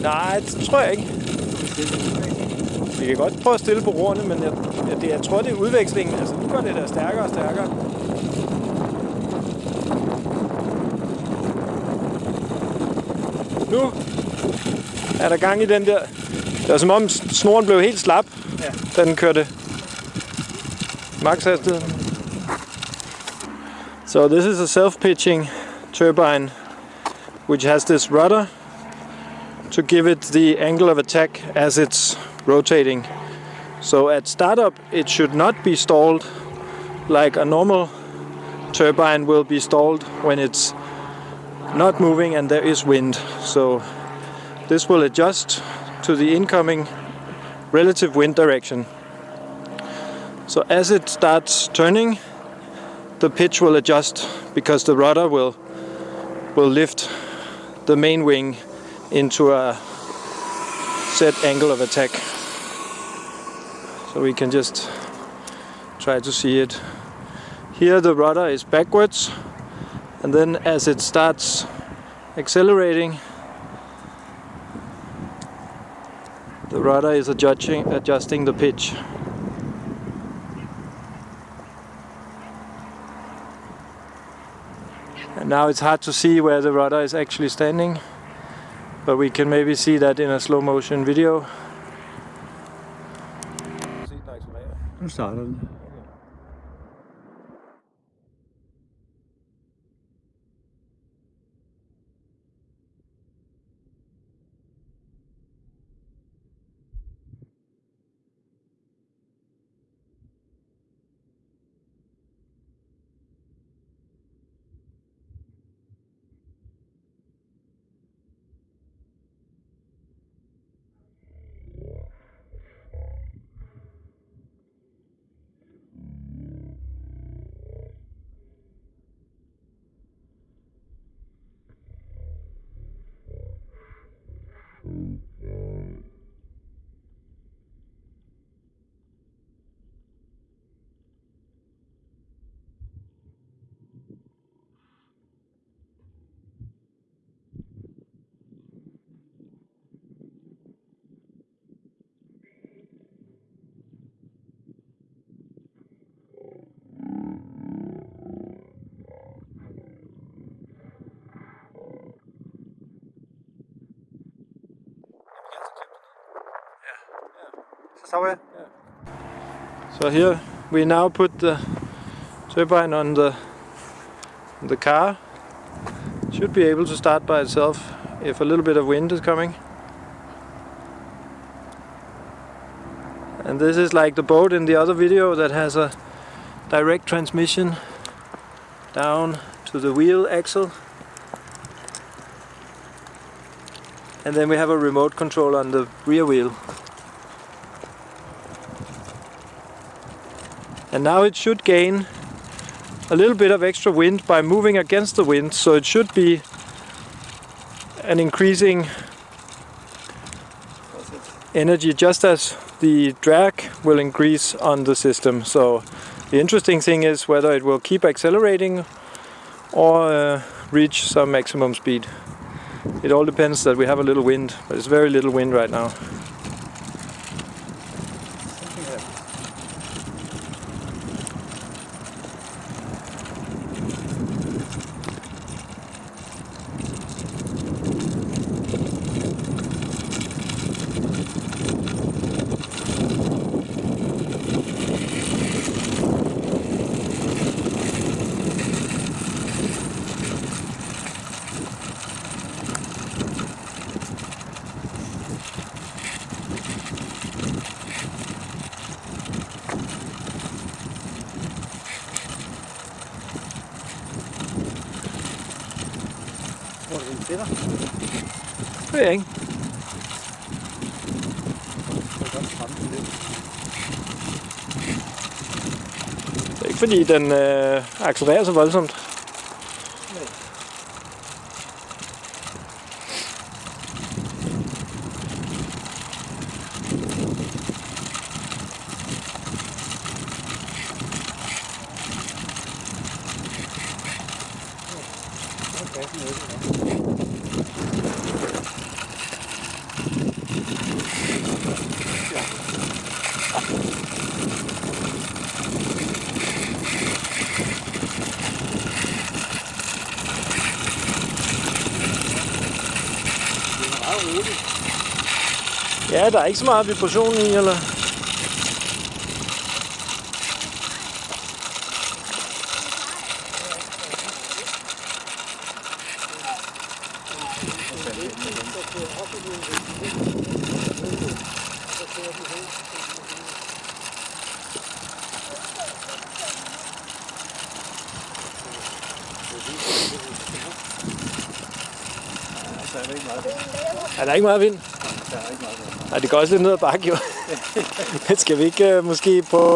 Nej, det tror jeg ikke. Vi kan godt prøve at stille på roerne, men jeg, jeg, det, jeg tror, det er udvekslingen. Altså, nu går det der stærkere og stærkere. Nu er der gang i den der. Det var som om snoren blev helt slap, ja. da den kørte max hastigheden. So this is a self-pitching turbine which has this rudder to give it the angle of attack as it's rotating. So at startup it should not be stalled like a normal turbine will be stalled when it's not moving and there is wind. So this will adjust to the incoming relative wind direction. So as it starts turning, the pitch will adjust because the rudder will will lift the main wing into a set angle of attack. So we can just try to see it. Here the rudder is backwards and then as it starts accelerating the rudder is adjusting, adjusting the pitch. And now it's hard to see where the rudder is actually standing, but we can maybe see that in a slow motion video. Nu starter den. Somewhere? So here we now put the turbine on the on the car. Should be able to start by itself if a little bit of wind is coming. And this is like the boat in the other video that has a direct transmission down to the wheel axle. And then we have a remote control on the rear wheel. And now it should gain a little bit of extra wind by moving against the wind, so it should be an increasing energy just as the drag will increase on the system. So the interesting thing is whether it will keep accelerating or uh, reach some maximum speed. It all depends that we have a little wind, but it's very little wind right now. kommer den til dig? Det ved jeg ikke. Det er ikke fordi den øh, accelererer så voldsomt. kassen åben. Ja, der er ikke så meget vibration i, eller? Så er der ikke meget. Er der ikke meget vind? Der er ikke meget. Nej, det går også lidt ned ad bakke, jo. Men skal vi ikke uh, måske på